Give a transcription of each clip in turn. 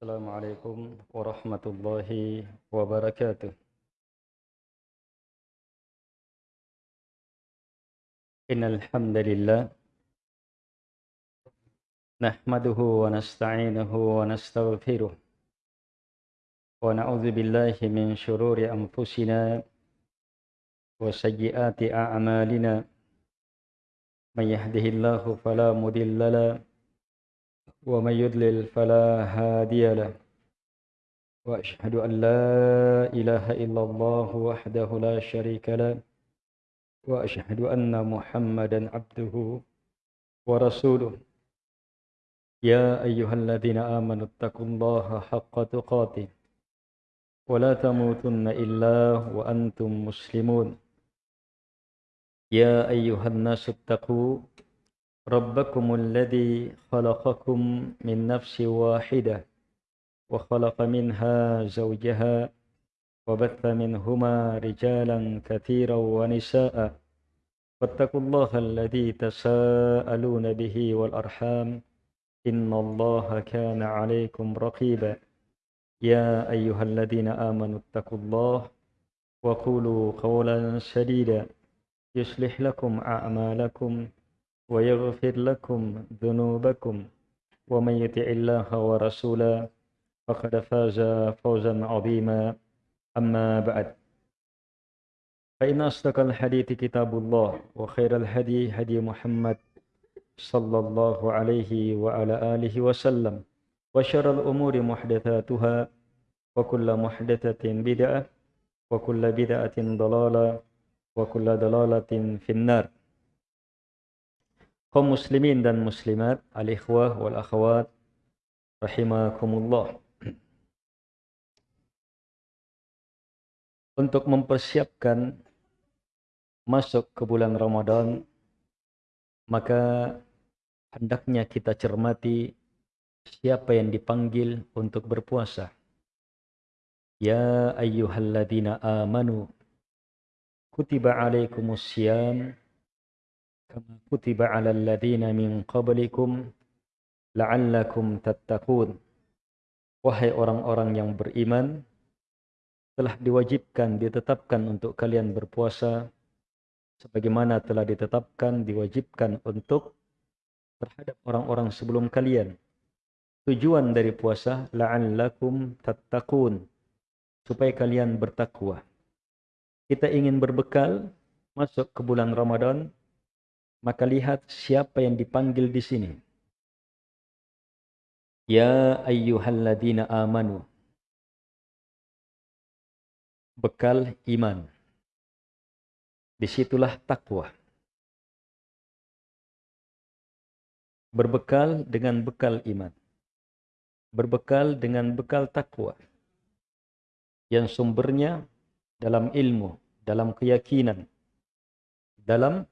السلام عليكم ورحمة الله وبركاته. إن الحمد لله نحمده ونستعينه ونستغفره ونعوذ بالله من شرور أنفسنا وسيئات أعمالنا. من يهده الله فلا مضل له ومن يضلل فلا هادي له. وأشهد أن لا إله إلا الله وحده لا شريك له. وأشهد أن محمدا عبده ورسوله. يا أيها الذين آمنوا اتقوا الله حق تقاته. ولا تموتن إلا وأنتم مسلمون. يا أيها الناس اتقوا ربكم الذي خلقكم من نفس واحدة وخلق منها زوجها وبث منهما رجالا كثيرا ونساء. فاتقوا الله الذي تساءلون به والأرحام. إن الله كان عليكم رقيبا. يا أيها الذين آمنوا اتقوا الله وقولوا قولا سديدا. يصلح لكم أعمالكم ويغفر لكم ذنوبكم ومن يطع الله ورسوله فقد فاز فوزا عظيما. أما بعد فإن أصدق الحديث كتاب الله وخير الهدي هدي محمد صلى الله عليه وعلى آله وسلم وشر الأمور محدثاتها وكل محدثة بدعة وكل بدعة ضلالة وكل ضلالة في النار. Kaum muslimin dan muslimat, al-ikhwah wal akhwat rahimakumullah. Untuk mempersiapkan masuk ke bulan Ramadan, maka hendaknya kita cermati siapa yang dipanggil untuk berpuasa. Ya ayyuhalladzina amanu kutiba alaikumus kama kutiba 'alal ladzina min qablikum la'allakum tattaqun wahai orang-orang yang beriman telah diwajibkan ditetapkan untuk kalian berpuasa sebagaimana telah ditetapkan diwajibkan untuk terhadap orang-orang sebelum kalian. Tujuan dari puasa la'allakum tattaqun supaya kalian bertakwa. Kita ingin berbekal masuk ke bulan Ramadan maka lihat siapa yang dipanggil di sini. Ya ayyuhalladzina amanu. Bekal iman. Disitulah takwa. Berbekal dengan bekal iman. Berbekal dengan bekal takwa. Yang sumbernya dalam ilmu, dalam keyakinan, dalam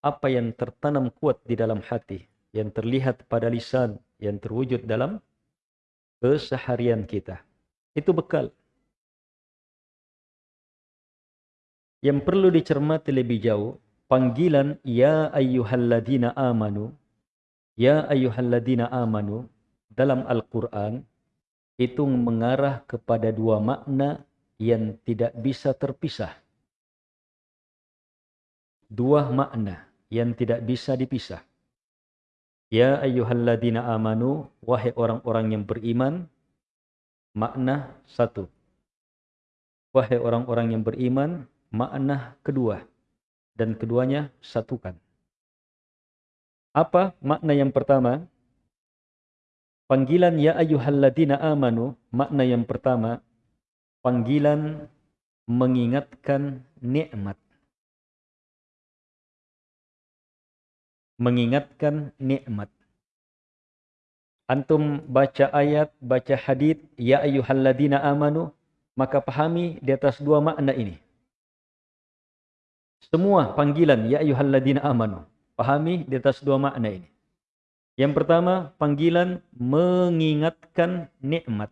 apa yang tertanam kuat di dalam hati, yang terlihat pada lisan, yang terwujud dalam keseharian kita. Itu bekal. Yang perlu dicermati lebih jauh, panggilan Ya ayyuhalladzina amanu, Ya ayyuhalladzina amanu, dalam Al-Quran, itu mengarah kepada dua makna yang tidak bisa terpisah. Dua makna yang tidak bisa dipisah. Ya ayyuhalladzina amanu, wahai orang-orang yang beriman, makna satu. Wahai orang-orang yang beriman, makna kedua. Dan keduanya satukan. Apa makna yang pertama? Panggilan ya ayyuhalladzina amanu, makna yang pertama, panggilan mengingatkan nikmat mengingatkan nikmat. Antum baca ayat, baca hadis, ya ayyuhalladzina amanu, maka pahami di atas dua makna ini. Semua panggilan ya ayyuhalladzina amanu, pahami di atas dua makna ini. Yang pertama, panggilan mengingatkan nikmat.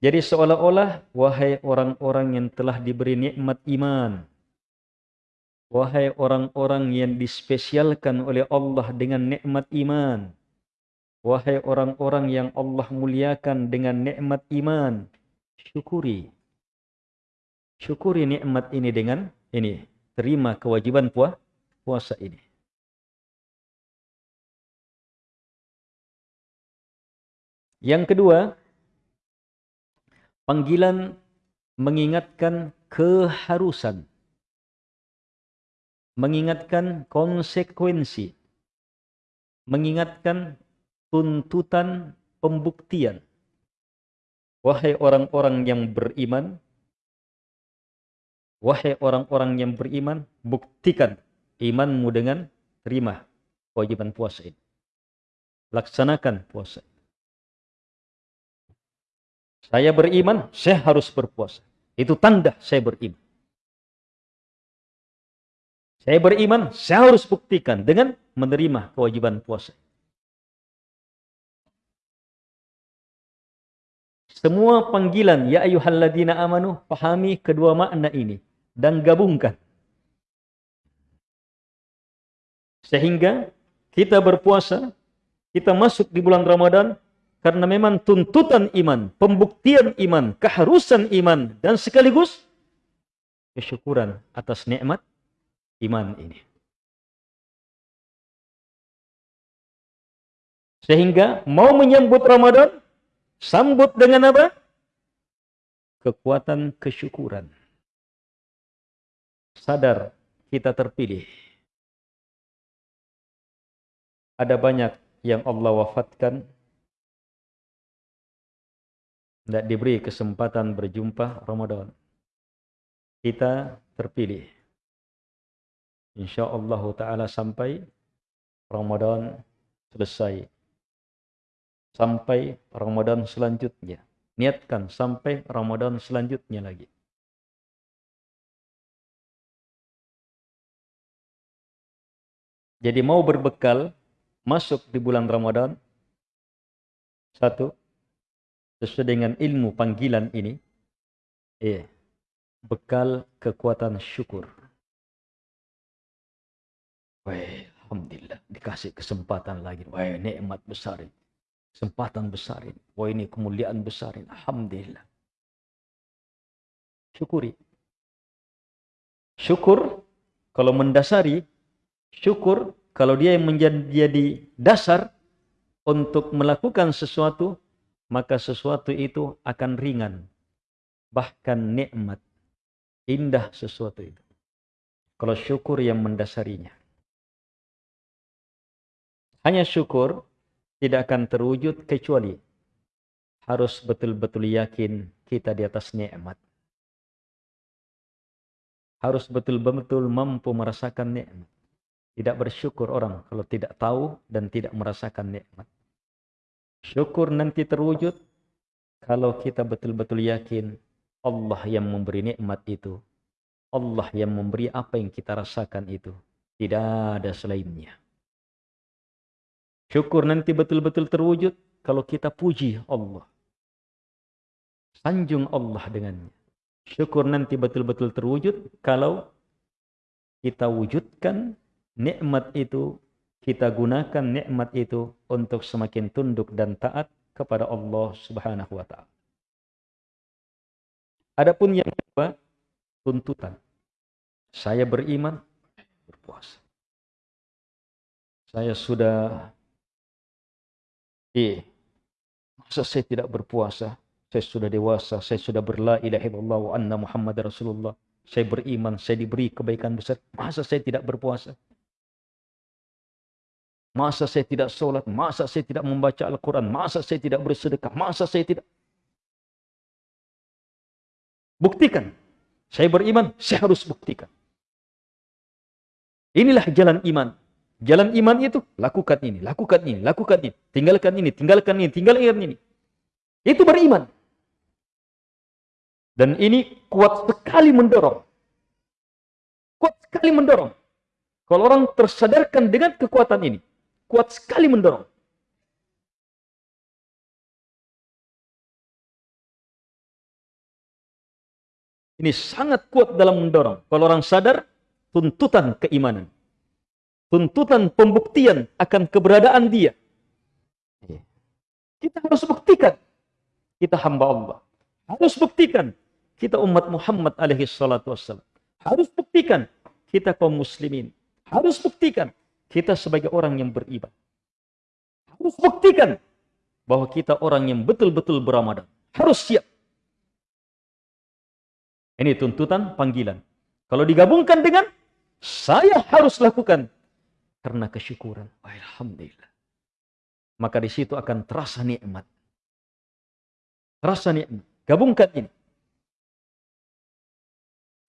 Jadi seolah-olah wahai orang-orang yang telah diberi nikmat iman, Wahai orang-orang yang dispesialkan oleh Allah dengan nikmat iman. Wahai orang-orang yang Allah muliakan dengan nikmat iman, syukuri. Syukuri nikmat ini dengan ini, terima kewajiban puasa ini. Yang kedua, panggilan mengingatkan keharusan. Mengingatkan konsekuensi. Mengingatkan tuntutan pembuktian. Wahai orang-orang yang beriman, wahai orang-orang yang beriman, buktikan imanmu dengan terima kewajiban puasa ini. Laksanakan puasa. Saya beriman, saya harus berpuasa. Itu tanda saya beriman. Saya beriman, saya harus buktikan dengan menerima kewajiban puasa. Semua panggilan ya ayyuhalladzina amanu pahami kedua makna ini dan gabungkan. Sehingga kita berpuasa, kita masuk di bulan Ramadan karena memang tuntutan iman, pembuktian iman, keharusan iman, dan sekaligus kesyukuran atas nikmat iman ini. Sehingga mau menyambut Ramadan, sambut dengan apa? Kekuatan kesyukuran. Sadar kita terpilih. Ada banyak yang Allah wafatkan tidak diberi kesempatan berjumpa Ramadan. Kita terpilih. Insya Allah Ta'ala sampai Ramadan selesai. Sampai Ramadan selanjutnya. Niatkan sampai Ramadan selanjutnya lagi. Jadi mau berbekal masuk di bulan Ramadan. Satu, sesuai dengan ilmu panggilan ini, eh, bekal kekuatan syukur. Wah, Alhamdulillah, dikasih kesempatan lagi. Wah, nikmat besar ini. Kesempatan besar ini. Wah, ini kemuliaan besar ini. Alhamdulillah. Syukuri. Syukur, kalau mendasari, syukur, kalau dia yang menjadi dasar untuk melakukan sesuatu, maka sesuatu itu akan ringan. Bahkan nikmat. Indah sesuatu itu. Kalau syukur yang mendasarinya. Hanya syukur tidak akan terwujud kecuali harus betul-betul yakin kita di atas nikmat. Harus betul-betul mampu merasakan nikmat. Tidak bersyukur orang kalau tidak tahu dan tidak merasakan nikmat. Syukur nanti terwujud kalau kita betul-betul yakin Allah yang memberi nikmat itu. Allah yang memberi apa yang kita rasakan itu. Tidak ada selainnya. Syukur nanti betul-betul terwujud kalau kita puji Allah. Sanjung Allah dengannya. Syukur nanti betul-betul terwujud kalau kita wujudkan nikmat itu kita gunakan nikmat itu untuk semakin tunduk dan taat kepada Allah Subhanahu wa taala. Adapun yang kedua, tuntutan. Saya beriman, berpuasa. Saya sudah eh masa saya tidak berpuasa? Saya sudah dewasa, saya sudah berla ilaha illallah wa anna Muhammad Rasulullah. Saya beriman, saya diberi kebaikan besar. Masa saya tidak berpuasa? Masa saya tidak sholat? Masa saya tidak membaca Al-Quran? Masa saya tidak bersedekah? Masa saya tidak... Buktikan. Saya beriman, saya harus buktikan. Inilah jalan iman. Jalan iman itu, lakukan ini, lakukan ini, lakukan ini. Tinggalkan ini, tinggalkan ini, tinggalkan ini. Itu beriman. Dan ini kuat sekali mendorong. Kuat sekali mendorong. Kalau orang tersadarkan dengan kekuatan ini, kuat sekali mendorong. Ini sangat kuat dalam mendorong. Kalau orang sadar, tuntutan keimanan. Tuntutan pembuktian akan keberadaan dia. Iya. Kita harus buktikan kita hamba Allah. Harus buktikan kita umat Muhammad alaihi salatu wassalam. Harus buktikan kita kaum muslimin. Harus buktikan kita sebagai orang yang beriman. Harus buktikan bahwa kita orang yang betul-betul beramadan. Harus siap. Ini tuntutan panggilan. Kalau digabungkan dengan saya harus lakukan karena kesyukuran. Alhamdulillah. Maka di situ akan terasa nikmat. Terasa nikmat. Gabungkan ini.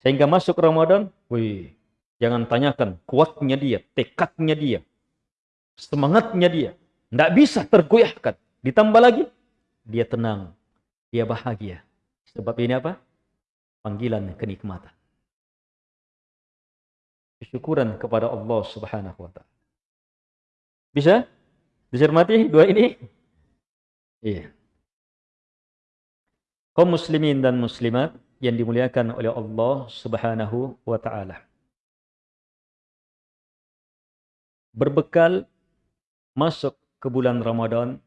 Sehingga masuk Ramadan, wih, jangan tanyakan kuatnya dia, tekadnya dia, semangatnya dia. Tidak bisa tergoyahkan. Ditambah lagi, dia tenang, dia bahagia. Sebab ini apa? Panggilan kenikmatan. Kesyukuran kepada Allah subhanahu wa ta'ala. Bisa? Dicermati dua ini? Iya. Kaum muslimin dan muslimat, yang dimuliakan oleh Allah Subhanahu wa taala. Berbekal masuk ke bulan Ramadan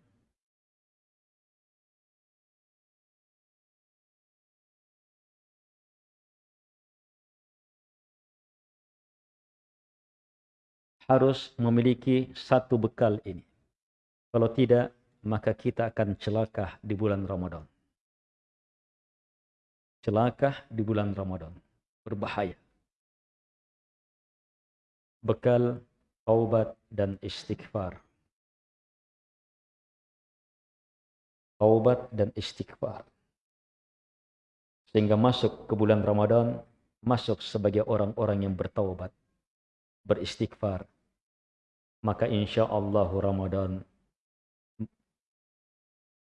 harus memiliki satu bekal ini. Kalau tidak, maka kita akan celaka di bulan Ramadan celaka di bulan Ramadan. Berbahaya. Bekal taubat dan istighfar. Taubat dan istighfar. Sehingga masuk ke bulan Ramadan, masuk sebagai orang-orang yang bertaubat, beristighfar. Maka insya Allah Ramadan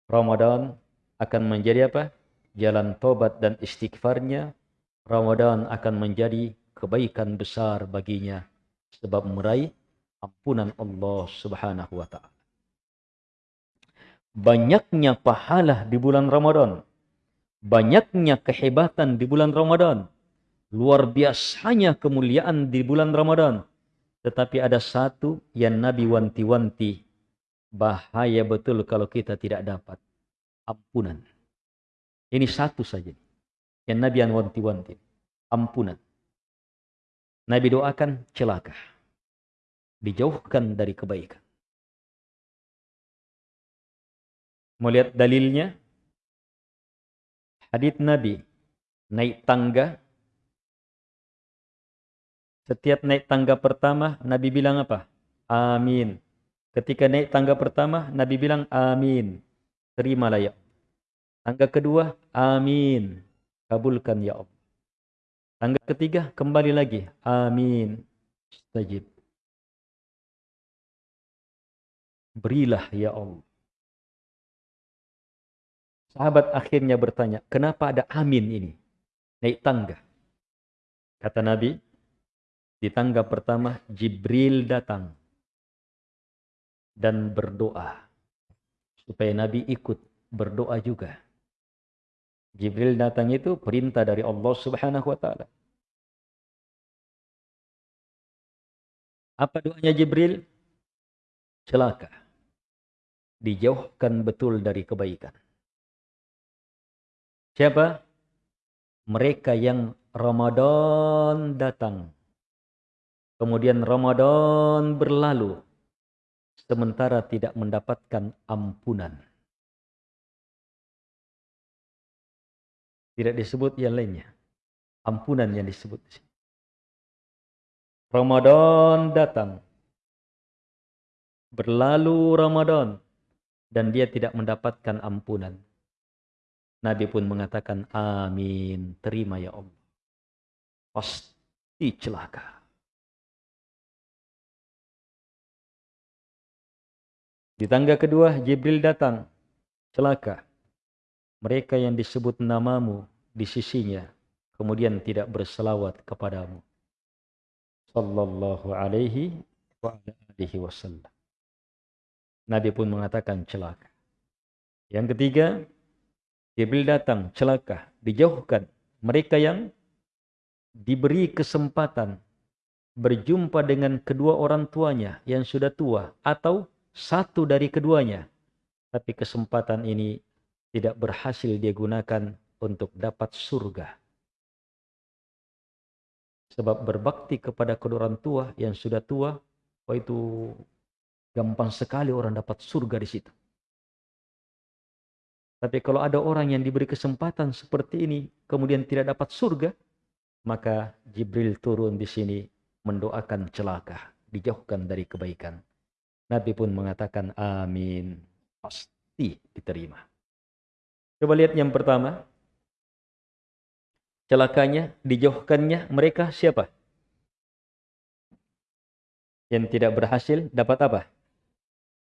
Ramadan akan menjadi apa? jalan tobat dan istighfarnya, Ramadan akan menjadi kebaikan besar baginya sebab meraih ampunan Allah Subhanahu wa taala. Banyaknya pahala di bulan Ramadan. Banyaknya kehebatan di bulan Ramadan. Luar biasanya kemuliaan di bulan Ramadan. Tetapi ada satu yang Nabi wanti-wanti. Bahaya betul kalau kita tidak dapat. Ampunan. Ini satu saja. Yang Nabi wanti-wanti. Ampunan. Nabi doakan celaka. Dijauhkan dari kebaikan. Melihat dalilnya. Hadith Nabi. Naik tangga. Setiap naik tangga pertama, Nabi bilang apa? Amin. Ketika naik tangga pertama, Nabi bilang amin. Terimalah ya Tangga kedua, amin. Kabulkan ya Allah. Tangga ketiga, kembali lagi. Amin. Stajib. Berilah ya Allah. Sahabat akhirnya bertanya, kenapa ada amin ini? Naik tangga. Kata Nabi, di tangga pertama Jibril datang dan berdoa supaya Nabi ikut berdoa juga. Jibril datang itu perintah dari Allah Subhanahu wa taala. Apa doanya Jibril? Celaka. Dijauhkan betul dari kebaikan. Siapa? Mereka yang Ramadan datang. Kemudian Ramadan berlalu. Sementara tidak mendapatkan ampunan. Tidak disebut yang lainnya. Ampunan yang disebut di sini. Ramadan datang. Berlalu Ramadan. Dan dia tidak mendapatkan ampunan. Nabi pun mengatakan, amin, terima ya Allah. Pasti celaka. Di tangga kedua, Jibril datang. Celaka. Mereka yang disebut namamu di sisinya kemudian tidak berselawat kepadamu. Sallallahu alaihi wa wasallam. Nabi pun mengatakan celaka. Yang ketiga Jibril datang celaka. Dijauhkan. Mereka yang diberi kesempatan berjumpa dengan kedua orang tuanya yang sudah tua atau satu dari keduanya Tapi kesempatan ini tidak berhasil dia gunakan untuk dapat surga. Sebab berbakti kepada kedua orang tua yang sudah tua, oh itu gampang sekali orang dapat surga di situ. Tapi kalau ada orang yang diberi kesempatan seperti ini, kemudian tidak dapat surga, maka Jibril turun di sini mendoakan celaka, dijauhkan dari kebaikan. Nabi pun mengatakan amin, pasti diterima. Coba lihat yang pertama. Celakanya, dijauhkannya mereka siapa? Yang tidak berhasil dapat apa?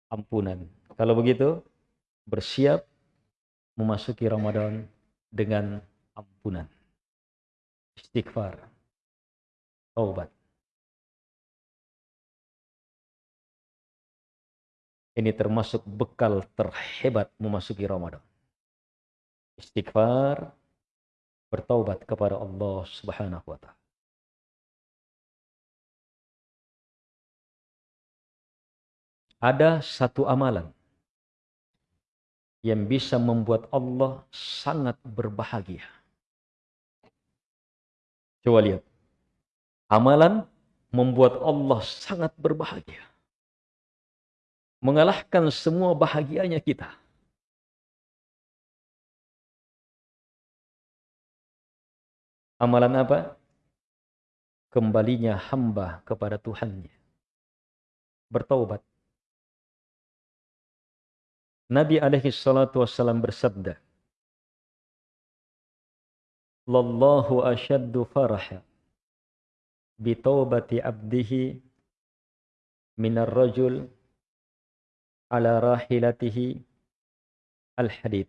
Ampunan. Kalau begitu, bersiap memasuki Ramadan dengan ampunan. Istighfar. Taubat. Ini termasuk bekal terhebat memasuki Ramadan istighfar, bertaubat kepada Allah Subhanahu wa taala. Ada satu amalan yang bisa membuat Allah sangat berbahagia. Coba lihat. Amalan membuat Allah sangat berbahagia. Mengalahkan semua bahagianya kita. Amalan apa? Kembalinya hamba kepada Tuhannya. Bertaubat. Nabi alaihi salatu wassalam bersabda, Lallahu asyaddu faraha bitawbati abdihi minar rajul ala rahilatihi al-hadid.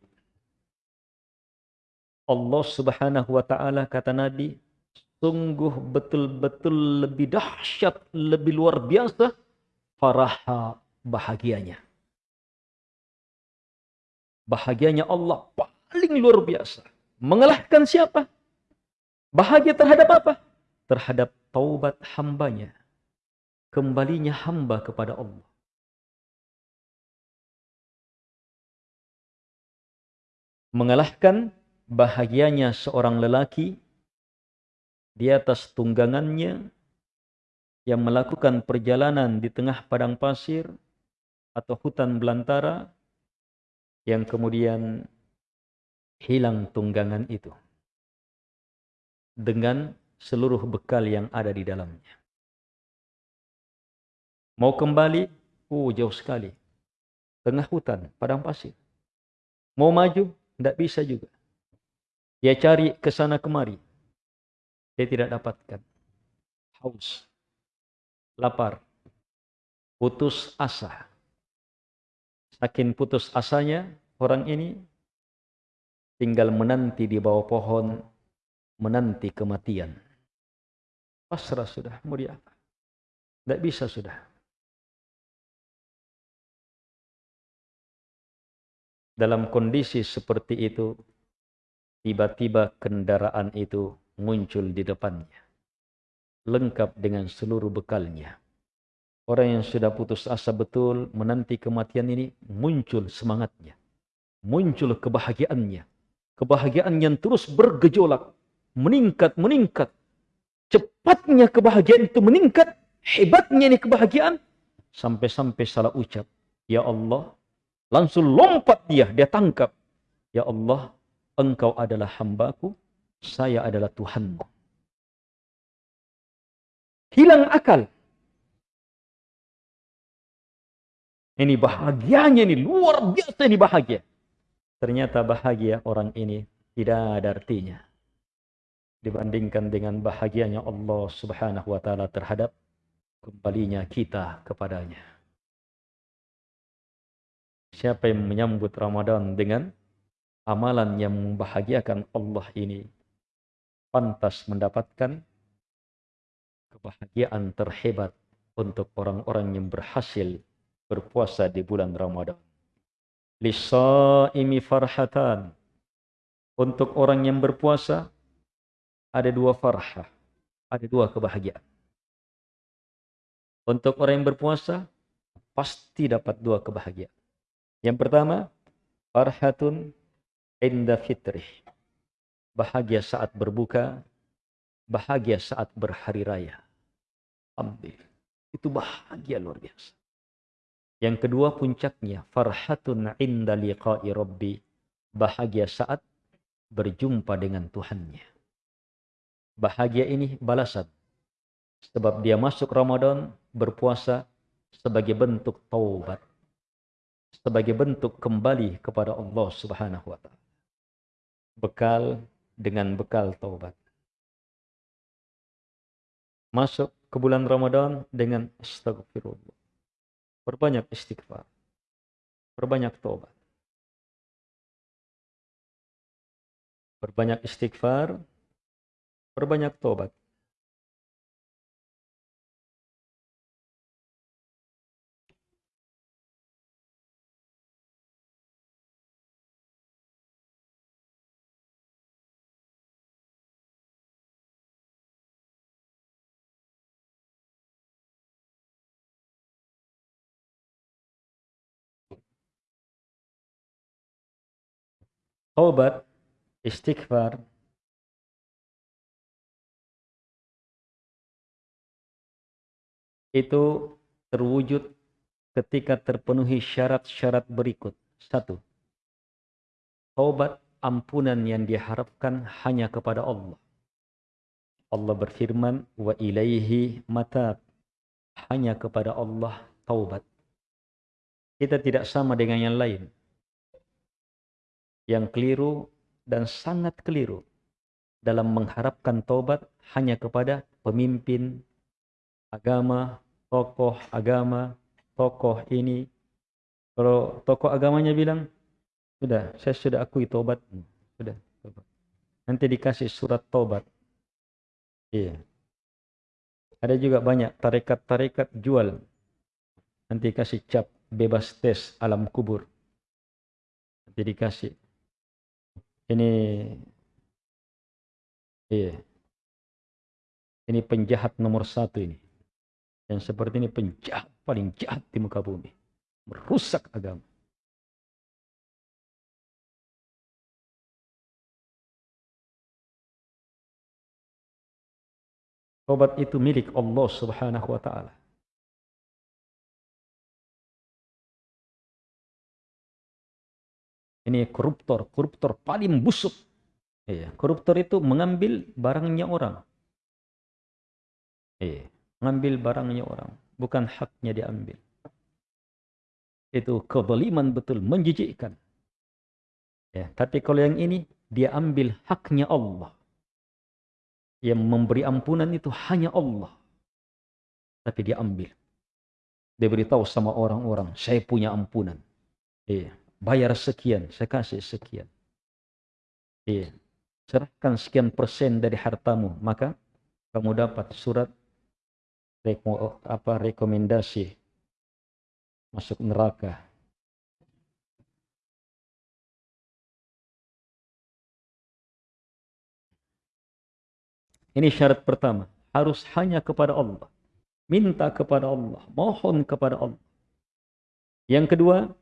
Allah Subhanahu wa taala kata Nabi sungguh betul-betul lebih dahsyat, lebih luar biasa faraha bahagianya. Bahagianya Allah paling luar biasa. Mengalahkan siapa? Bahagia terhadap apa? Terhadap taubat hambanya. Kembalinya hamba kepada Allah. Mengalahkan bahagianya seorang lelaki di atas tunggangannya yang melakukan perjalanan di tengah padang pasir atau hutan belantara yang kemudian hilang tunggangan itu dengan seluruh bekal yang ada di dalamnya. Mau kembali, oh jauh sekali. Tengah hutan, padang pasir. Mau maju, tidak bisa juga. Dia cari ke sana kemari. Dia tidak dapatkan. Haus. Lapar. Putus asa. Saking putus asanya, orang ini tinggal menanti di bawah pohon, menanti kematian. Pasrah sudah, mau diapa? Tidak bisa sudah. Dalam kondisi seperti itu, Tiba-tiba kendaraan itu muncul di depannya. Lengkap dengan seluruh bekalnya. Orang yang sudah putus asa betul menanti kematian ini muncul semangatnya. Muncul kebahagiaannya. Kebahagiaan yang terus bergejolak. Meningkat, meningkat. Cepatnya kebahagiaan itu meningkat. Hebatnya ini kebahagiaan. Sampai-sampai salah ucap. Ya Allah. Langsung lompat dia, dia tangkap. Ya Allah, engkau adalah hambaku, saya adalah Tuhanmu. Hilang akal. Ini bahagianya ini luar biasa ini bahagia. Ternyata bahagia orang ini tidak ada artinya. Dibandingkan dengan bahagianya Allah subhanahu wa ta'ala terhadap kembalinya kita kepadanya. Siapa yang menyambut Ramadan dengan amalan yang membahagiakan Allah ini pantas mendapatkan kebahagiaan terhebat untuk orang-orang yang berhasil berpuasa di bulan Ramadan. Lisaimi farhatan. Untuk orang yang berpuasa ada dua farhah, ada dua kebahagiaan. Untuk orang yang berpuasa pasti dapat dua kebahagiaan. Yang pertama, farhatun inda fitrih. Bahagia saat berbuka, bahagia saat berhari raya. Ambil. Itu bahagia luar biasa. Yang kedua puncaknya, farhatun inda liqa'i rabbi. Bahagia saat berjumpa dengan Tuhannya. Bahagia ini balasan. Sebab dia masuk Ramadan berpuasa sebagai bentuk taubat. Sebagai bentuk kembali kepada Allah subhanahu wa ta'ala. Bekal dengan bekal taubat. Masuk ke bulan Ramadan dengan astagfirullah. Perbanyak istighfar. Perbanyak taubat. Perbanyak istighfar. Perbanyak taubat. Taubat, istighfar, itu terwujud ketika terpenuhi syarat-syarat berikut. Satu, taubat ampunan yang diharapkan hanya kepada Allah. Allah berfirman, wa ilaihi matab. Hanya kepada Allah taubat. Kita tidak sama dengan yang lain yang keliru dan sangat keliru dalam mengharapkan taubat hanya kepada pemimpin agama, tokoh agama, tokoh ini. Kalau tokoh agamanya bilang, sudah, saya sudah akui taubat. Hmm, sudah. Nanti dikasih surat taubat. Iya. Ada juga banyak tarekat-tarekat jual. Nanti kasih cap bebas tes alam kubur. Nanti dikasih ini iya. Ini penjahat nomor satu ini. Yang seperti ini penjahat paling jahat di muka bumi. Merusak agama. Tobat itu milik Allah subhanahu wa ta'ala. Ini koruptor, koruptor paling busuk. Iya, koruptor itu mengambil barangnya orang. Iya, mengambil barangnya orang, bukan haknya diambil. Itu kezaliman betul, menjijikkan. Ya, tapi kalau yang ini dia ambil haknya Allah. Yang memberi ampunan itu hanya Allah. Tapi dia ambil. Dia beritahu sama orang-orang, saya punya ampunan. Iya bayar sekian, saya kasih sekian. Iya. Serahkan sekian persen dari hartamu, maka kamu dapat surat reko, apa rekomendasi masuk neraka. Ini syarat pertama, harus hanya kepada Allah. Minta kepada Allah, mohon kepada Allah. Yang kedua,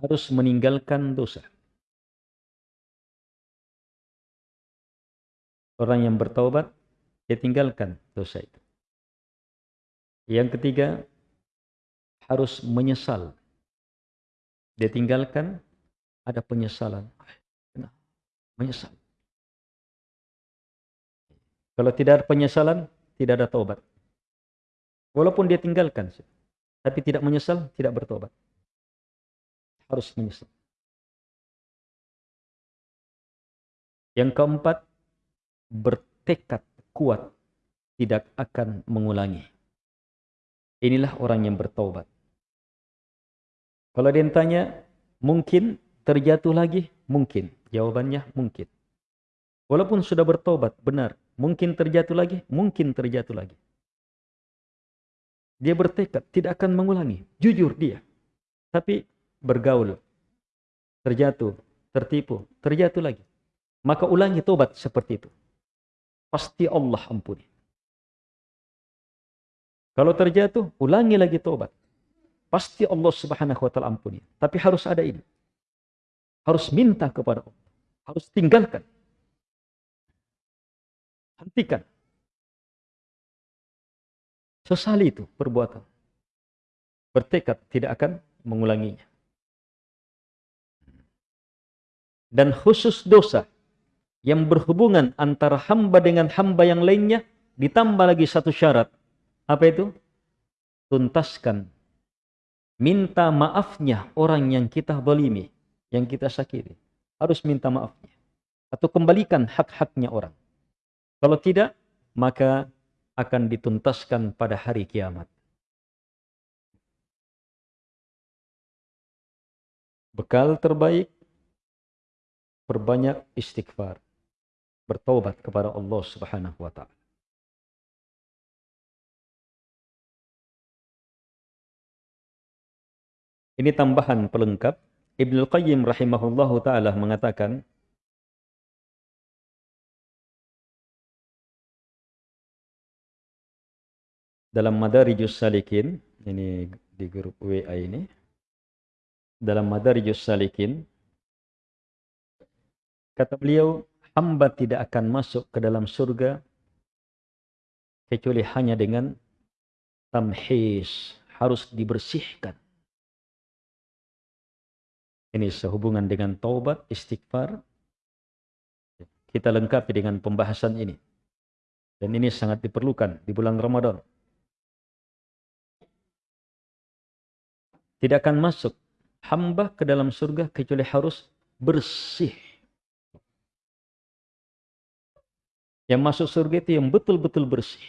harus meninggalkan dosa. Orang yang bertaubat, dia tinggalkan dosa itu. Yang ketiga, harus menyesal. Dia tinggalkan, ada penyesalan. Menyesal. Kalau tidak ada penyesalan, tidak ada taubat. Walaupun dia tinggalkan, tapi tidak menyesal, tidak bertobat harus menyesal. Yang keempat, bertekad kuat tidak akan mengulangi. Inilah orang yang bertaubat. Kalau dia tanya, mungkin terjatuh lagi? Mungkin. Jawabannya mungkin. Walaupun sudah bertobat, benar. Mungkin terjatuh lagi? Mungkin terjatuh lagi. Dia bertekad, tidak akan mengulangi. Jujur dia. Tapi bergaul, terjatuh, tertipu, terjatuh lagi. Maka ulangi tobat seperti itu. Pasti Allah ampuni. Kalau terjatuh, ulangi lagi tobat. Pasti Allah Subhanahu wa taala ampuni. Tapi harus ada ini. Harus minta kepada Allah. Harus tinggalkan. Hentikan. Sesali itu perbuatan. Bertekad tidak akan mengulanginya. Dan khusus dosa yang berhubungan antara hamba dengan hamba yang lainnya ditambah lagi satu syarat apa itu? Tuntaskan. Minta maafnya orang yang kita balimi, yang kita sakiti. Harus minta maafnya. Atau kembalikan hak-haknya orang. Kalau tidak, maka akan dituntaskan pada hari kiamat. Bekal terbaik, perbanyak istighfar. Bertobat kepada Allah subhanahu wa ta'ala. Ini tambahan pelengkap. Ibnu Qayyim rahimahullahu taala mengatakan dalam Madarijus Salikin, ini di grup WA ini, dalam Madarijus Salikin, kata beliau, hamba tidak akan masuk ke dalam surga kecuali hanya dengan tamhis, harus dibersihkan. Ini sehubungan dengan taubat, istighfar. Kita lengkapi dengan pembahasan ini. Dan ini sangat diperlukan di bulan Ramadan. Tidak akan masuk hamba ke dalam surga kecuali harus bersih. Yang masuk surga itu yang betul-betul bersih.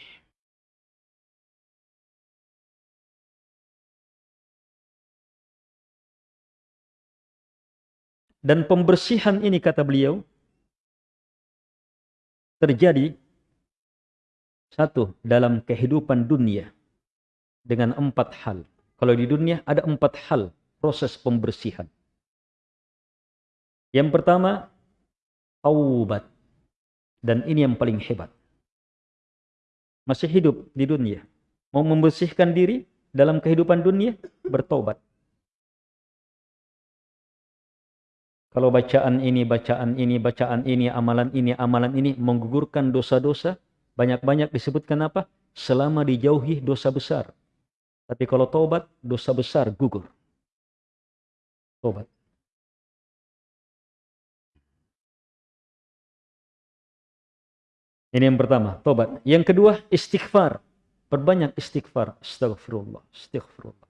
Dan pembersihan ini kata beliau terjadi satu dalam kehidupan dunia dengan empat hal. Kalau di dunia ada empat hal proses pembersihan. Yang pertama, taubat. Dan ini yang paling hebat. Masih hidup di dunia. Mau membersihkan diri dalam kehidupan dunia, bertobat. Kalau bacaan ini, bacaan ini, bacaan ini, amalan ini, amalan ini menggugurkan dosa-dosa, banyak-banyak disebutkan apa? Selama dijauhi dosa besar. Tapi kalau tobat, dosa besar gugur. Tobat. Ini yang pertama, tobat. Yang kedua, istighfar. Perbanyak istighfar. Astagfirullah. Astagfirullah.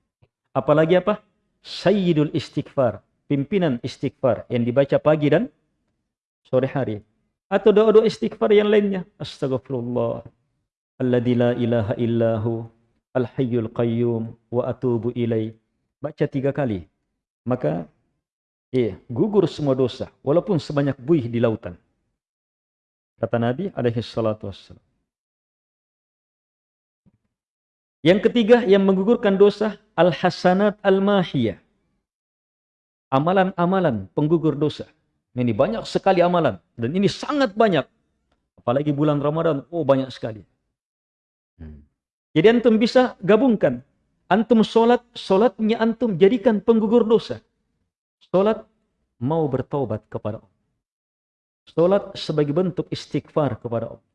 Apalagi apa? Sayyidul istighfar pimpinan istighfar yang dibaca pagi dan sore hari. Atau doa-doa istighfar yang lainnya. Astagfirullah. Alladzi la ilaha illahu al-hayyul qayyum wa atubu ilai. Baca tiga kali. Maka eh, gugur semua dosa. Walaupun sebanyak buih di lautan. Kata Nabi alaihi salatu wassalam. Yang ketiga yang menggugurkan dosa al-hasanat al-mahiyah amalan-amalan penggugur dosa. Ini banyak sekali amalan dan ini sangat banyak. Apalagi bulan Ramadan, oh banyak sekali. Hmm. Jadi antum bisa gabungkan. Antum sholat, sholatnya antum jadikan penggugur dosa. Sholat mau bertobat kepada Allah. Sholat sebagai bentuk istighfar kepada Allah.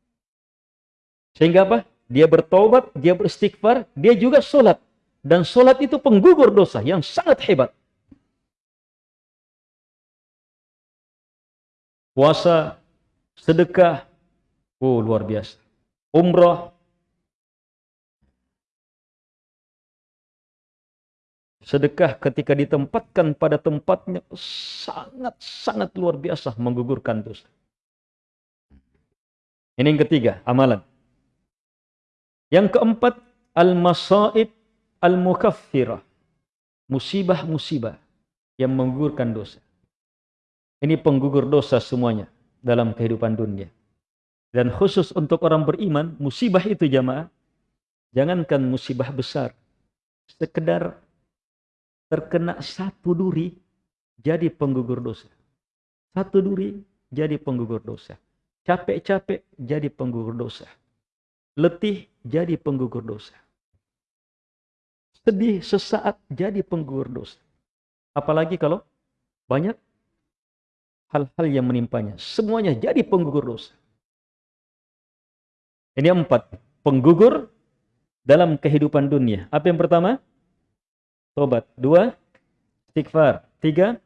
Sehingga apa? Dia bertobat, dia beristighfar, dia juga sholat. Dan sholat itu penggugur dosa yang sangat hebat. puasa, sedekah, oh luar biasa. Umrah, sedekah ketika ditempatkan pada tempatnya sangat-sangat luar biasa menggugurkan dosa. Ini yang ketiga, amalan. Yang keempat, al-masaib al-mukaffirah. Musibah-musibah yang menggugurkan dosa. Ini penggugur dosa semuanya dalam kehidupan dunia. Dan khusus untuk orang beriman, musibah itu jamaah, jangankan musibah besar, sekedar terkena satu duri jadi penggugur dosa. Satu duri jadi penggugur dosa. Capek-capek jadi penggugur dosa. Letih jadi penggugur dosa. sedih sesaat jadi penggugur dosa. Apalagi kalau banyak hal-hal yang menimpanya. Semuanya jadi penggugur dosa. Ini empat. Penggugur dalam kehidupan dunia. Apa yang pertama? Tobat. Dua, istighfar. Tiga,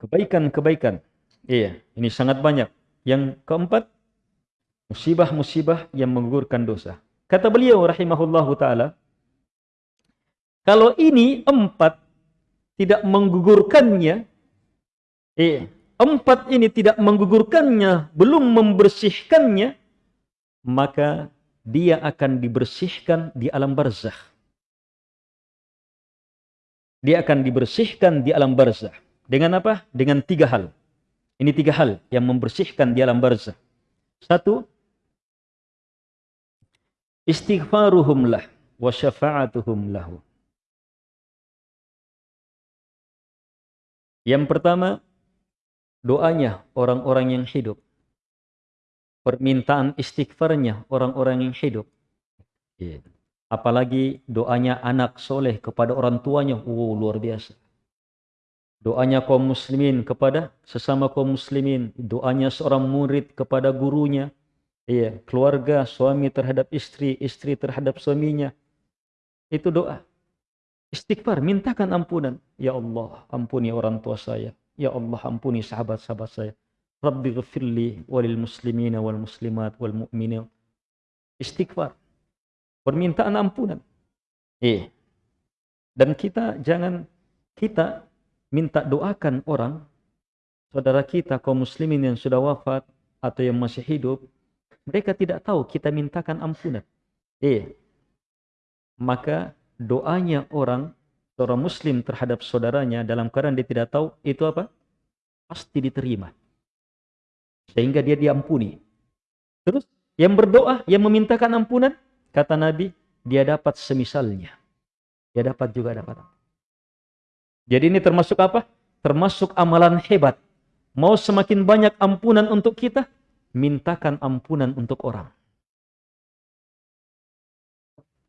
kebaikan-kebaikan. Iya, ini sangat banyak. Yang keempat, musibah-musibah yang menggugurkan dosa. Kata beliau rahimahullahu taala, kalau ini empat tidak menggugurkannya, eh, empat ini tidak menggugurkannya, belum membersihkannya, maka dia akan dibersihkan di alam barzah. Dia akan dibersihkan di alam barzah. Dengan apa? Dengan tiga hal. Ini tiga hal yang membersihkan di alam barzah. Satu, istighfaruhum lah wa syafa'atuhum lahu. Yang pertama, doanya orang-orang yang hidup. Permintaan istighfarnya orang-orang yang hidup. Iya. Apalagi doanya anak soleh kepada orang tuanya. Oh, luar biasa. Doanya kaum muslimin kepada sesama kaum muslimin. Doanya seorang murid kepada gurunya. Iya, keluarga, suami terhadap istri, istri terhadap suaminya. Itu doa. Istighfar, mintakan ampunan. Ya Allah, ampuni orang tua saya. Ya Allah, ampuni sahabat-sahabat saya. Rabbi ghafirli walil muslimina wal muslimat wal mu'minin. Istighfar. Permintaan ampunan. Eh. Dan kita jangan kita minta doakan orang saudara kita kaum muslimin yang sudah wafat atau yang masih hidup mereka tidak tahu kita mintakan ampunan. Eh. Maka doanya orang seorang muslim terhadap saudaranya dalam keadaan dia tidak tahu itu apa? Pasti diterima. Sehingga dia diampuni. Terus yang berdoa, yang memintakan ampunan, kata Nabi, dia dapat semisalnya. Dia dapat juga dapat. Jadi ini termasuk apa? Termasuk amalan hebat. Mau semakin banyak ampunan untuk kita, mintakan ampunan untuk orang.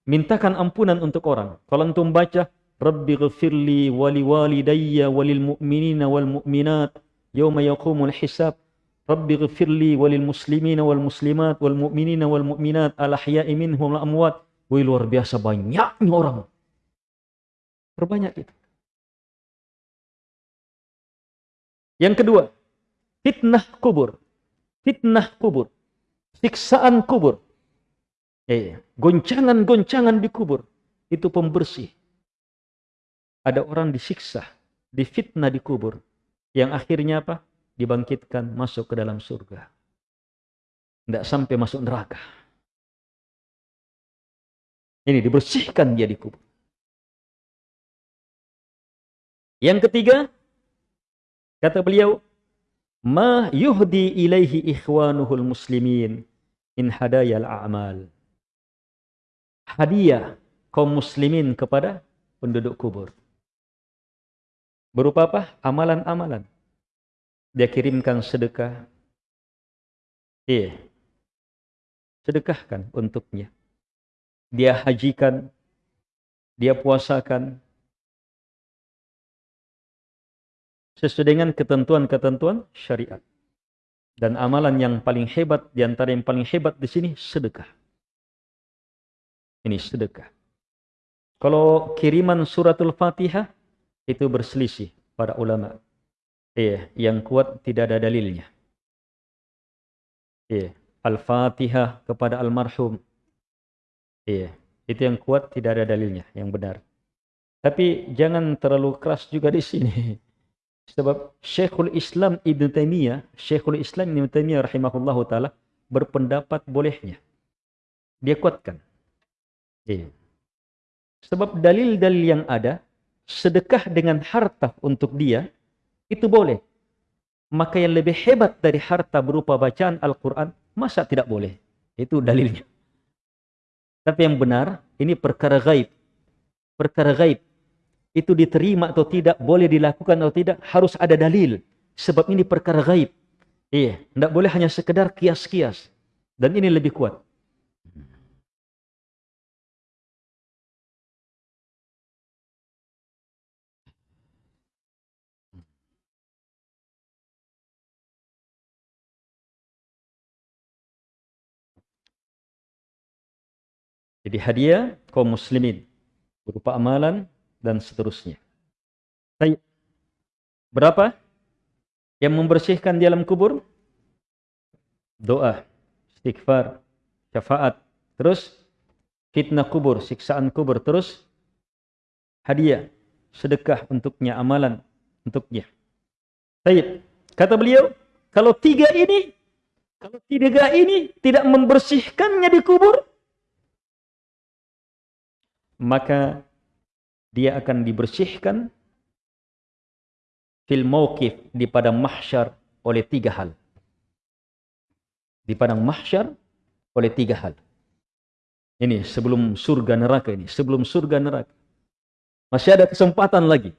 Mintakan ampunan untuk orang. Kalau antum baca, Rabbi ghafirli wali walidayya walil mu'minina wal mu'minat yawma yaqumul hisab. Rabbi ghafirli walil muslimina wal muslimat wal mu'minina wal mu'minat al ahya'i minhum al amwat. Wih luar biasa banyaknya orang. Perbanyak itu. Yang kedua, fitnah kubur fitnah kubur, siksaan kubur, eh, goncangan-goncangan di kubur, itu pembersih. Ada orang disiksa, difitnah di kubur, yang akhirnya apa? Dibangkitkan masuk ke dalam surga. Tidak sampai masuk neraka. Ini dibersihkan dia di kubur. Yang ketiga, kata beliau, ma yuhdi ilaihi ikhwanuhul muslimin in hadayal a'mal. Hadiah kaum muslimin kepada penduduk kubur. Berupa apa? Amalan-amalan. Dia kirimkan sedekah. Iya. Sedekahkan untuknya. Dia hajikan. Dia puasakan. sesuai dengan ketentuan-ketentuan syariat. Dan amalan yang paling hebat, di antara yang paling hebat di sini, sedekah. Ini sedekah. Kalau kiriman suratul fatihah, itu berselisih para ulama. Iya, yang kuat tidak ada dalilnya. Iya, al-fatihah kepada almarhum. Iya, itu yang kuat tidak ada dalilnya, yang benar. Tapi jangan terlalu keras juga di sini. Sebab Syekhul Islam Ibn Taimiyah, Syekhul Islam Ibn Taimiyah rahimahullahu taala berpendapat bolehnya. Dia kuatkan. Iya. Sebab dalil-dalil yang ada, sedekah dengan harta untuk dia, itu boleh. Maka yang lebih hebat dari harta berupa bacaan Al-Quran, masa tidak boleh? Itu dalilnya. Tapi yang benar, ini perkara gaib. Perkara gaib itu diterima atau tidak, boleh dilakukan atau tidak, harus ada dalil. Sebab ini perkara gaib. Iya, tidak boleh hanya sekedar kias-kias. Dan ini lebih kuat. Jadi hadiah kaum muslimin berupa amalan dan seterusnya. Baik. Berapa yang membersihkan di alam kubur? Doa, istighfar, syafaat, terus fitnah kubur, siksaan kubur, terus hadiah, sedekah untuknya, amalan untuknya. Baik. Kata beliau, kalau tiga ini, kalau tiga ini tidak membersihkannya di kubur, maka dia akan dibersihkan fil mauqif di padang mahsyar oleh tiga hal. Di padang mahsyar oleh tiga hal. Ini sebelum surga neraka ini, sebelum surga neraka. Masih ada kesempatan lagi.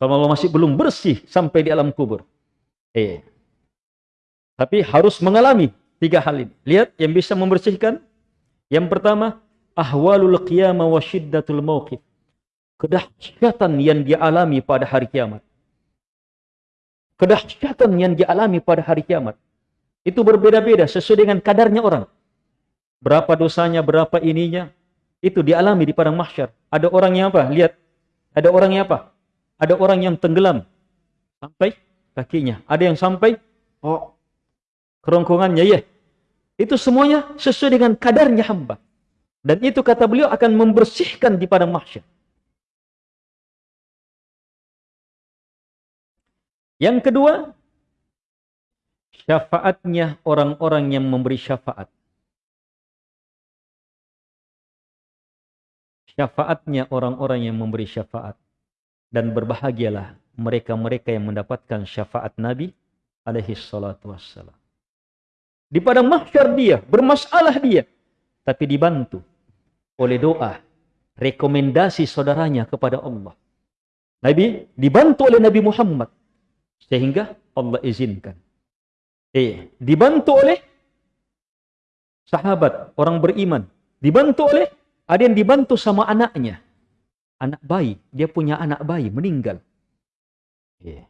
Kalau masih belum bersih sampai di alam kubur. Eh. Tapi harus mengalami tiga hal ini. Lihat yang bisa membersihkan. Yang pertama, ahwalul qiyamah wa syiddatul mauqif. Kedahsyatan yang dialami pada hari kiamat. Kedahsyatan yang dialami pada hari kiamat. Itu berbeda-beda sesuai dengan kadarnya orang. Berapa dosanya, berapa ininya. Itu dialami di padang mahsyar. Ada orang yang apa? Lihat. Ada orang yang apa? Ada orang yang tenggelam. Sampai kakinya. Ada yang sampai oh kerongkongannya ya. Itu semuanya sesuai dengan kadarnya hamba. Dan itu kata beliau akan membersihkan di padang mahsyar. Yang kedua, syafaatnya orang-orang yang memberi syafaat. Syafaatnya orang-orang yang memberi syafaat. Dan berbahagialah mereka-mereka yang mendapatkan syafaat Nabi alaihi salatu wassalam. Di padang mahsyar dia, bermasalah dia. Tapi dibantu oleh doa, rekomendasi saudaranya kepada Allah. Nabi dibantu oleh Nabi Muhammad sehingga Allah izinkan. Eh, dibantu oleh sahabat, orang beriman, dibantu oleh ada yang dibantu sama anaknya. Anak bayi, dia punya anak bayi meninggal. Eh.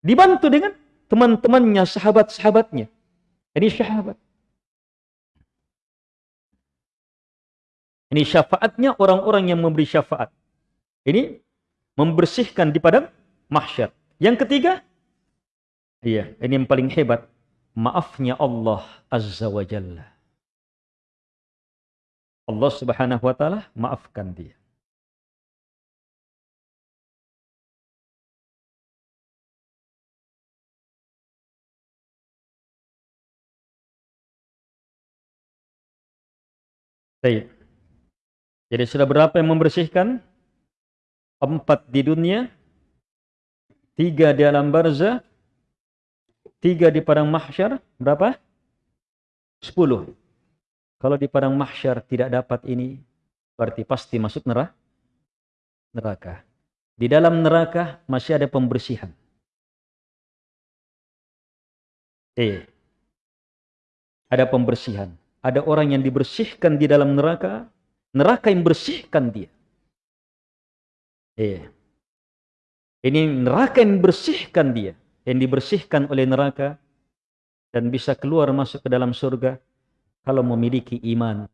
Dibantu dengan teman-temannya, sahabat-sahabatnya. Ini sahabat. Ini syafaatnya orang-orang yang memberi syafaat. Ini membersihkan di padang mahsyar. Yang ketiga, iya, ini yang paling hebat, maafnya Allah Azza wa Jalla. Allah Subhanahu wa taala maafkan dia. Baik. Jadi sudah berapa yang membersihkan? Empat di dunia, tiga di alam barzah, tiga di padang mahsyar, berapa? Sepuluh. Kalau di padang mahsyar tidak dapat ini, berarti pasti masuk neraka. neraka. Di dalam neraka masih ada pembersihan. Eh, ada pembersihan. Ada orang yang dibersihkan di dalam neraka, neraka yang bersihkan dia. Iya. Ini neraka yang bersihkan dia, yang dibersihkan oleh neraka dan bisa keluar masuk ke dalam surga kalau memiliki iman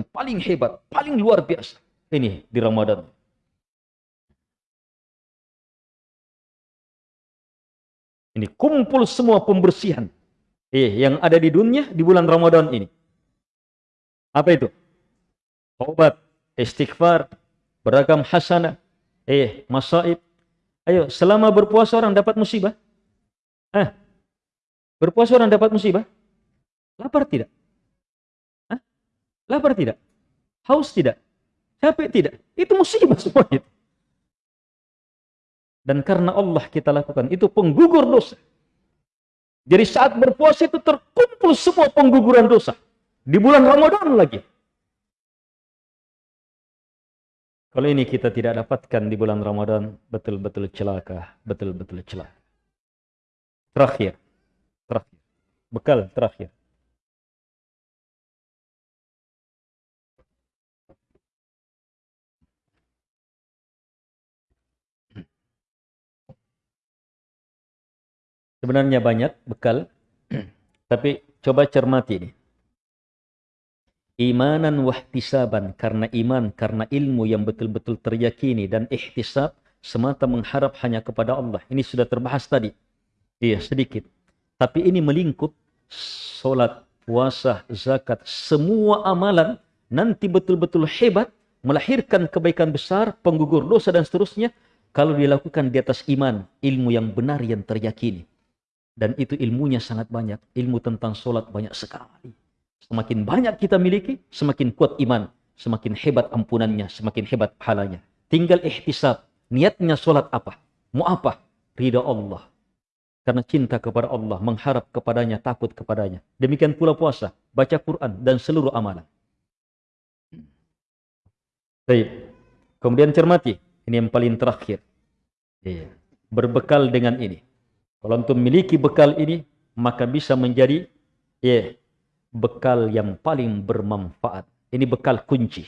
paling hebat, paling luar biasa. Ini di Ramadan. Ini kumpul semua pembersihan eh, yang ada di dunia di bulan Ramadan ini. Apa itu? Taubat, istighfar, beragam hasanah, eh, masaib. Ayo, selama berpuasa orang dapat musibah? Eh, berpuasa orang dapat musibah? Lapar tidak? Lapar tidak? Haus tidak? Capek tidak? Itu musibah semua itu. Dan karena Allah kita lakukan, itu penggugur dosa. Jadi saat berpuasa itu terkumpul semua pengguguran dosa. Di bulan Ramadan lagi. Kalau ini kita tidak dapatkan di bulan Ramadan, betul-betul celaka, betul-betul celaka. Terakhir, terakhir, bekal terakhir. Sebenarnya banyak bekal, tapi coba cermati ini. Imanan wahtisaban, karena iman, karena ilmu yang betul-betul teryakini, dan ihtisab, semata mengharap hanya kepada Allah. Ini sudah terbahas tadi. Iya, sedikit. Tapi ini melingkup solat, puasa, zakat, semua amalan nanti betul-betul hebat, melahirkan kebaikan besar, penggugur dosa dan seterusnya, kalau dilakukan di atas iman, ilmu yang benar yang teryakini. Dan itu ilmunya sangat banyak. Ilmu tentang solat banyak sekali. Semakin banyak kita miliki, semakin kuat iman. Semakin hebat ampunannya, semakin hebat pahalanya. Tinggal ihtisab. Niatnya solat apa? Mau apa? Ridha Allah. Karena cinta kepada Allah, mengharap kepadanya, takut kepadanya. Demikian pula puasa, baca Quran, dan seluruh amalan. Baik. Kemudian cermati. Ini yang paling terakhir. Iya. Berbekal dengan ini. Kalau antum memiliki bekal ini, maka bisa menjadi ya, bekal yang paling bermanfaat. Ini bekal kunci.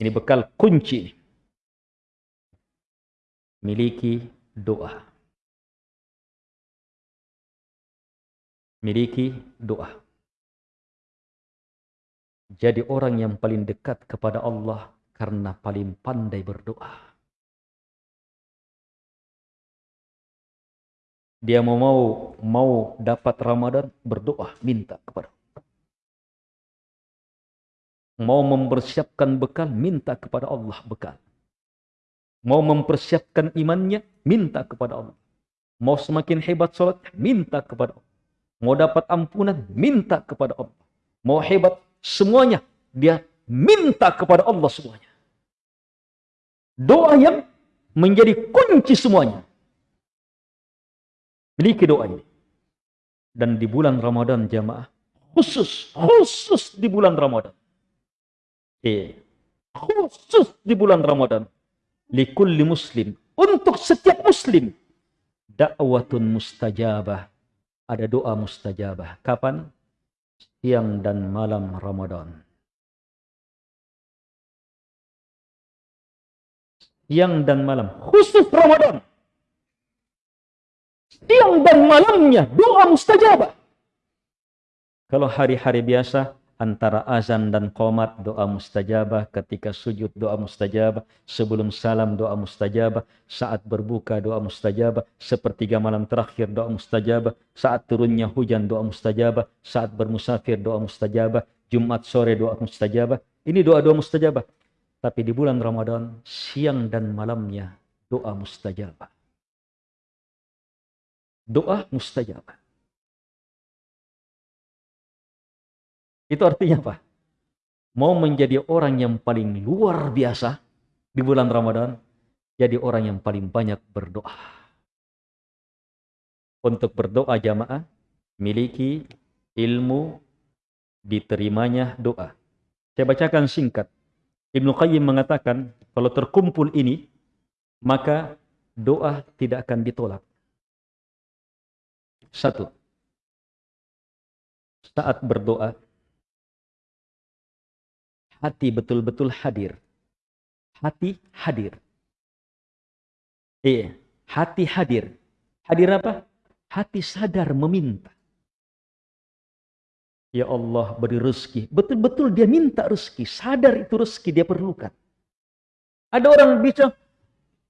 Ini bekal kunci. Miliki doa. Miliki doa. Jadi orang yang paling dekat kepada Allah karena paling pandai berdoa. Dia mau mau mau dapat Ramadan berdoa minta kepada mau mempersiapkan bekal minta kepada Allah bekal. Mau mempersiapkan imannya minta kepada Allah. Mau semakin hebat salat minta kepada Allah. Mau dapat ampunan minta kepada Allah. Mau hebat semuanya dia minta kepada Allah semuanya. Doa yang menjadi kunci semuanya Miliki doa ini. Dan di bulan Ramadan jamaah, khusus, khusus di bulan Ramadan. Eh, khusus di bulan Ramadan. Likulli muslim. Untuk setiap muslim. Da'watun mustajabah. Ada doa mustajabah. Kapan? Siang dan malam Ramadan. Siang dan malam. Khusus Ramadan siang dan malamnya doa mustajabah. Kalau hari-hari biasa antara azan dan qomat doa mustajabah, ketika sujud doa mustajabah, sebelum salam doa mustajabah, saat berbuka doa mustajabah, sepertiga malam terakhir doa mustajabah, saat turunnya hujan doa mustajabah, saat bermusafir doa mustajabah, Jumat sore doa mustajabah. Ini doa-doa mustajabah. Tapi di bulan Ramadan, siang dan malamnya doa mustajabah doa mustajab. Itu artinya apa? Mau menjadi orang yang paling luar biasa di bulan Ramadan, jadi orang yang paling banyak berdoa. Untuk berdoa jamaah, miliki ilmu diterimanya doa. Saya bacakan singkat. Ibnu Qayyim mengatakan, kalau terkumpul ini, maka doa tidak akan ditolak. Satu, saat berdoa, hati betul-betul hadir. Hati hadir. Iya, hati hadir. Hadir apa? Hati sadar meminta. Ya Allah beri rezeki. Betul-betul dia minta rezeki. Sadar itu rezeki dia perlukan. Ada orang bicara,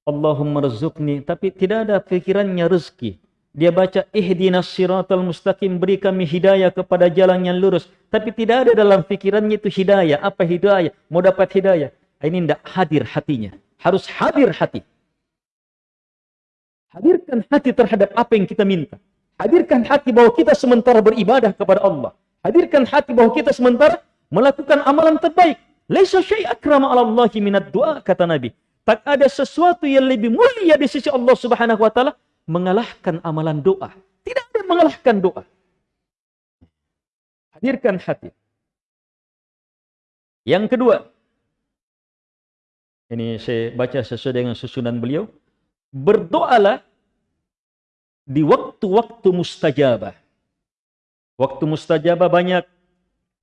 Allahumma rezukni. Tapi tidak ada pikirannya rezeki. Dia baca, ihdinas siratal mustaqim. Beri kami hidayah kepada jalan yang lurus. Tapi tidak ada dalam pikirannya itu hidayah. Apa hidayah? Mau dapat hidayah. Ini tidak hadir hatinya. Harus hadir hati. Hadirkan hati terhadap apa yang kita minta. Hadirkan hati bahwa kita sementara beribadah kepada Allah. Hadirkan hati bahwa kita sementara melakukan amalan terbaik. Laisa syai' akrama 'ala Allah minad du'a kata Nabi. Tak ada sesuatu yang lebih mulia di sisi Allah Subhanahu wa taala mengalahkan amalan doa. Tidak ada mengalahkan doa. Hadirkan hati. Yang kedua, ini saya baca sesuai dengan susunan beliau. Berdoalah di waktu-waktu mustajabah. Waktu mustajabah banyak.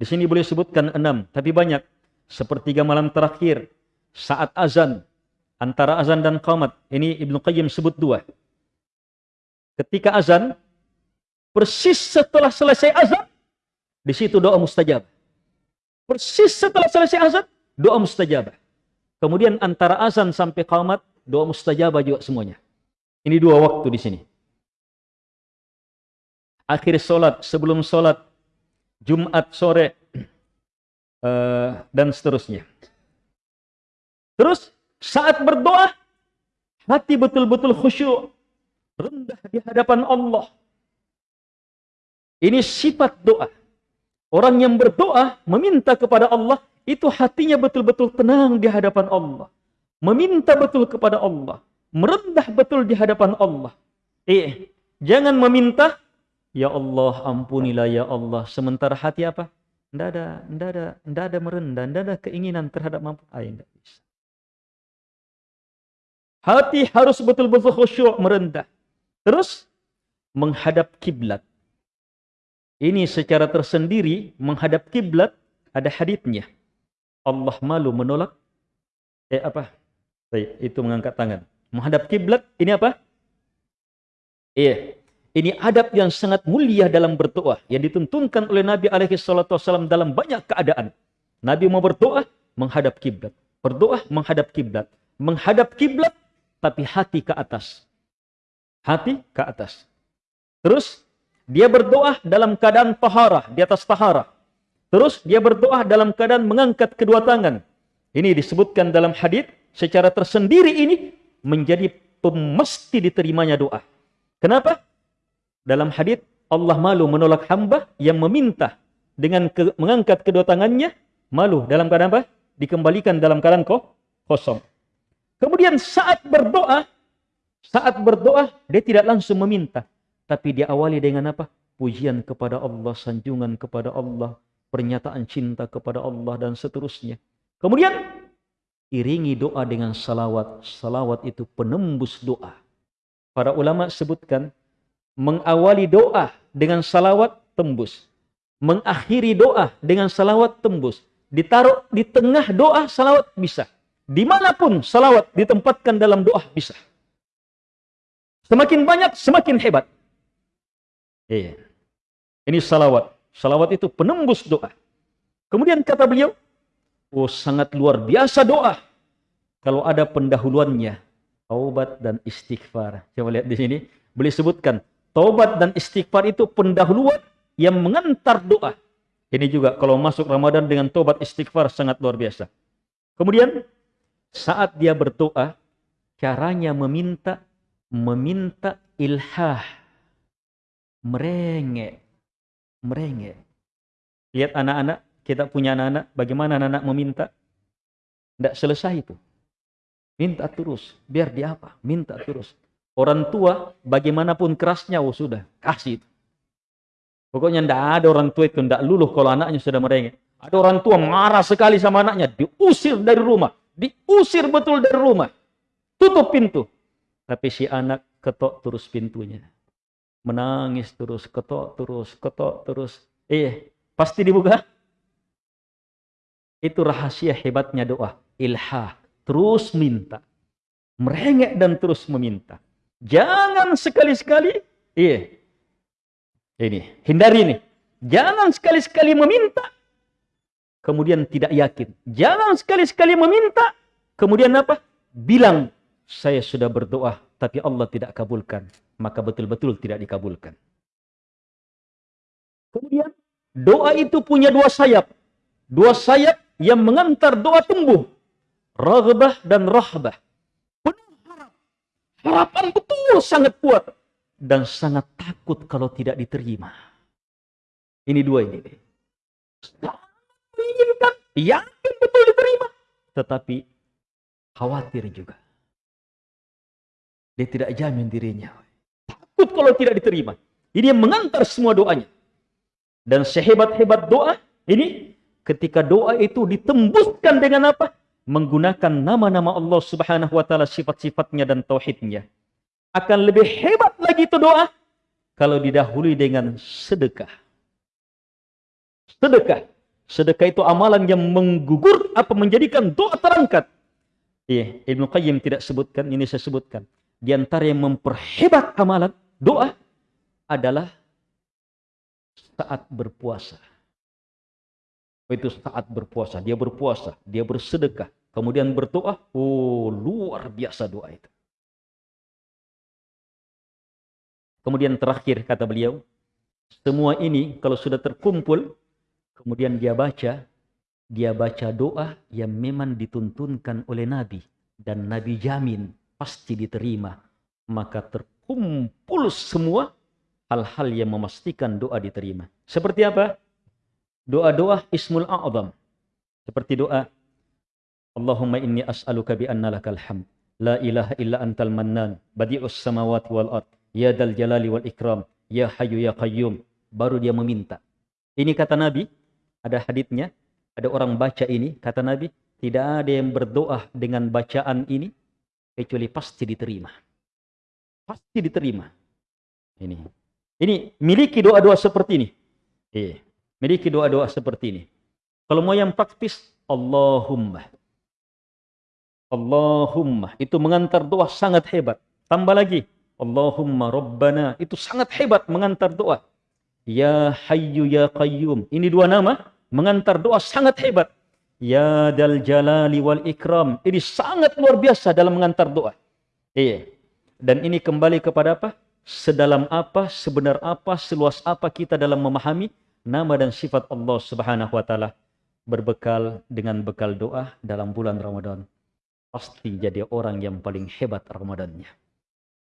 Di sini boleh sebutkan enam, tapi banyak. Sepertiga malam terakhir, saat azan, antara azan dan qamat. Ini Ibnu Qayyim sebut dua. Ketika azan, persis setelah selesai azan, di situ doa mustajab. Persis setelah selesai azan, doa mustajab. Kemudian antara azan sampai qamat, doa mustajab juga semuanya. Ini dua waktu di sini akhir solat, sebelum solat, Jumat sore, uh, dan seterusnya. Terus saat berdoa, hati betul-betul khusyuk, rendah di hadapan Allah. Ini sifat doa. Orang yang berdoa, meminta kepada Allah, itu hatinya betul-betul tenang di hadapan Allah. Meminta betul kepada Allah. Merendah betul di hadapan Allah. Eh, jangan meminta Ya Allah, ampunilah ya Allah. Sementara hati apa? Tidak ada, tidak ada, ada merendah, tidak ada keinginan terhadap mampu. Ah, tidak bisa. Hati harus betul-betul khusyuk merendah. Terus menghadap kiblat. Ini secara tersendiri menghadap kiblat ada haditnya. Allah malu menolak eh apa? Itu mengangkat tangan. Menghadap kiblat ini apa? Iya, ini adab yang sangat mulia dalam berdoa yang dituntunkan oleh Nabi alaihi salatu dalam banyak keadaan. Nabi mau berdoa menghadap kiblat. Berdoa menghadap kiblat. Menghadap kiblat tapi hati ke atas. Hati ke atas. Terus dia berdoa dalam keadaan tahara, di atas tahara. Terus dia berdoa dalam keadaan mengangkat kedua tangan. Ini disebutkan dalam hadis secara tersendiri ini menjadi pemesti diterimanya doa. Kenapa? Dalam hadis Allah malu menolak hamba yang meminta dengan ke, mengangkat kedua tangannya malu dalam keadaan apa? Dikembalikan dalam keadaan kok kosong. Kemudian saat berdoa, saat berdoa dia tidak langsung meminta, tapi dia awali dengan apa? Pujian kepada Allah, sanjungan kepada Allah, pernyataan cinta kepada Allah dan seterusnya. Kemudian iringi doa dengan salawat. Salawat itu penembus doa. Para ulama sebutkan mengawali doa dengan salawat tembus. Mengakhiri doa dengan salawat tembus. Ditaruh di tengah doa salawat bisa. Di mana pun salawat ditempatkan dalam doa bisa. Semakin banyak, semakin hebat. Iya. Ini salawat. Salawat itu penembus doa. Kemudian kata beliau, oh sangat luar biasa doa. Kalau ada pendahuluannya, taubat dan istighfar. Coba lihat di sini, beliau sebutkan Taubat dan istighfar itu pendahuluan yang mengantar doa. Ini juga kalau masuk Ramadan dengan taubat istighfar sangat luar biasa. Kemudian saat dia berdoa, caranya meminta meminta ilhah. Merengek. Merengek. Lihat anak-anak, kita punya anak-anak, bagaimana anak-anak meminta? Tidak selesai itu. Minta terus, biar dia apa? Minta terus. Orang tua bagaimanapun kerasnya, oh sudah, kasih itu. Pokoknya tidak ada orang tua itu tidak luluh kalau anaknya sudah merengek. Ada orang tua marah sekali sama anaknya, diusir dari rumah. Diusir betul dari rumah. Tutup pintu. Tapi si anak ketok terus pintunya. Menangis terus, ketok terus, ketok terus. Eh, pasti dibuka. Itu rahasia hebatnya doa. Ilhah. Terus minta. Merengek dan terus meminta. Jangan sekali-sekali, iya, ini, hindari ini. Jangan sekali-sekali meminta, kemudian tidak yakin. Jangan sekali-sekali meminta, kemudian apa? Bilang, saya sudah berdoa, tapi Allah tidak kabulkan. Maka betul-betul tidak dikabulkan. Kemudian, doa itu punya dua sayap. Dua sayap yang mengantar doa tumbuh. Raghbah dan rahbah. Penuh harap. Harapan betul sangat kuat. Dan sangat takut kalau tidak diterima. Ini dua ini. Menginginkan, yakin betul diterima. Tetapi khawatir juga. Dia tidak jamin dirinya. Takut kalau tidak diterima. Ini yang mengantar semua doanya. Dan sehebat-hebat doa, ini ketika doa itu ditembuskan dengan apa? Menggunakan nama-nama Allah subhanahu wa ta'ala, sifat-sifatnya dan tauhidnya. Akan lebih hebat lagi itu doa, kalau didahului dengan sedekah. Sedekah. Sedekah itu amalan yang menggugur apa menjadikan doa terangkat. Iya, Ibnu Qayyim tidak sebutkan, ini saya sebutkan. Di antara yang memperhebat amalan doa adalah saat berpuasa. Itu saat berpuasa, dia berpuasa, dia bersedekah, kemudian berdoa, oh luar biasa doa itu. Kemudian terakhir kata beliau, semua ini kalau sudah terkumpul, kemudian dia baca, dia baca doa yang memang dituntunkan oleh Nabi. Dan Nabi jamin pasti diterima. Maka terkumpul semua hal-hal yang memastikan doa diterima. Seperti apa? Doa-doa ismul a'zam. Seperti doa Allahumma inni as'aluka bi anna lakal hamd. La ilaha illa antal mannan. Badi'us samawati wal ard. Ya dal jalali wal ikram. Ya hayu ya qayyum. Baru dia meminta. Ini kata Nabi. Ada haditnya. Ada orang baca ini. Kata Nabi. Tidak ada yang berdoa dengan bacaan ini. Kecuali pasti diterima. Pasti diterima. Ini. Ini miliki doa-doa seperti ini. Iya. Miliki doa-doa seperti ini. Kalau mau yang praktis, Allahumma. Allahumma. Itu mengantar doa sangat hebat. Tambah lagi. Allahumma Rabbana. Itu sangat hebat mengantar doa. Ya Hayyu Ya Qayyum. Ini dua nama. Mengantar doa sangat hebat. Ya Dal Jalali Wal Ikram. Ini sangat luar biasa dalam mengantar doa. Iya. Dan ini kembali kepada apa? sedalam apa, sebenar apa, seluas apa kita dalam memahami nama dan sifat Allah Subhanahu wa taala berbekal dengan bekal doa dalam bulan Ramadan pasti jadi orang yang paling hebat Ramadannya.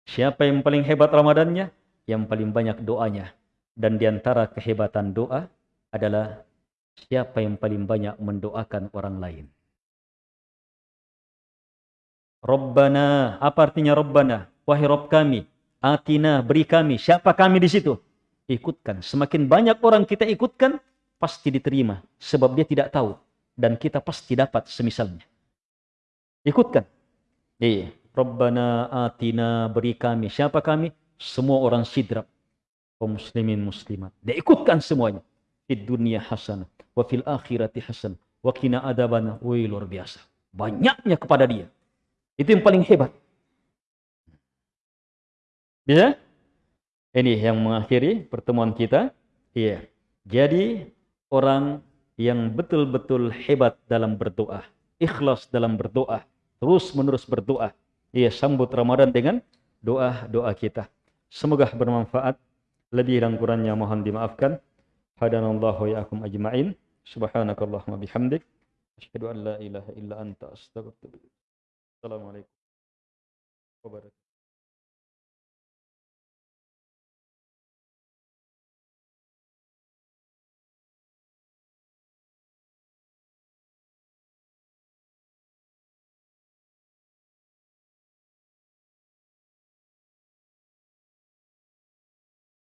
Siapa yang paling hebat Ramadannya? Yang paling banyak doanya. Dan di antara kehebatan doa adalah siapa yang paling banyak mendoakan orang lain. Rabbana, apa artinya Rabbana? Wahai Rabb kami, Atina, beri kami. Siapa kami di situ? Ikutkan. Semakin banyak orang kita ikutkan, pasti diterima. Sebab dia tidak tahu. Dan kita pasti dapat semisalnya. Ikutkan. Iya. Rabbana atina beri kami. Siapa kami? Semua orang sidrap. Kaum muslimin muslimat. Dia ikutkan semuanya. Di dunia hasanah. Wa fil akhirati hasan. Wa kina adabana. Wih luar biasa. Banyaknya kepada dia. Itu yang paling hebat. Bisa? Ini yang mengakhiri pertemuan kita. Iya. Jadi orang yang betul-betul hebat dalam berdoa, ikhlas dalam berdoa, terus menerus berdoa. Iya, sambut Ramadan dengan doa-doa kita. Semoga bermanfaat. Lebih dan kurangnya mohon dimaafkan. Hadanallahu ya'akum ajma'in. Subhanakallahumma bihamdik. Asyhadu an la ilaha illa anta astaghfiruka. Assalamualaikum warahmatullahi wabarakatuh.